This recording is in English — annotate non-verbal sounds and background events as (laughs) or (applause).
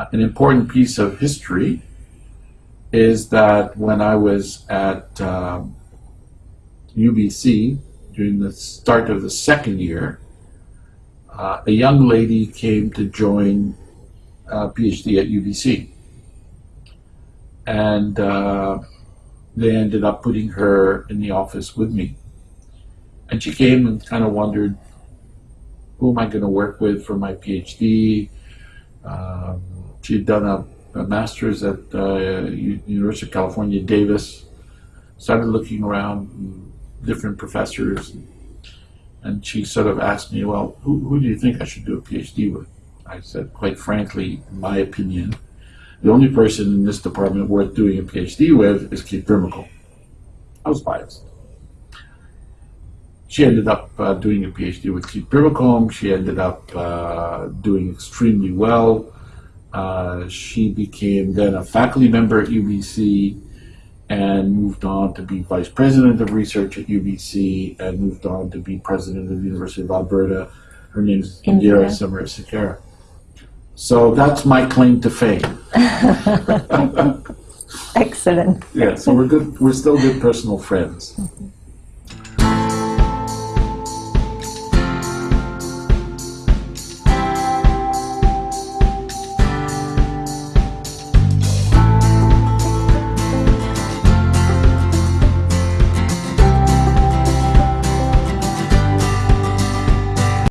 Uh, an important piece of history is that when I was at um, UBC during the start of the second year, uh, a young lady came to join a PhD at UBC. And uh, they ended up putting her in the office with me. And she came and kind of wondered, who am I going to work with for my PhD? Um, she'd done a, a master's at uh, University of California, Davis. Started looking around different professors, and she sort of asked me, "Well, who, who do you think I should do a PhD with?" I said, quite frankly, my opinion, the only person in this department worth doing a PhD with is Keith Brimacombe. I was biased. She ended up uh, doing a PhD with Keith Brimacombe. She ended up uh, doing extremely well. Uh, she became then a faculty member at UBC and moved on to be vice president of research at UBC and moved on to be president of the University of Alberta. Her name is Indira Indira. Samarasekera. So that's my claim to fame. (laughs) Excellent. Yeah, so we're good. We're still good personal friends. (laughs)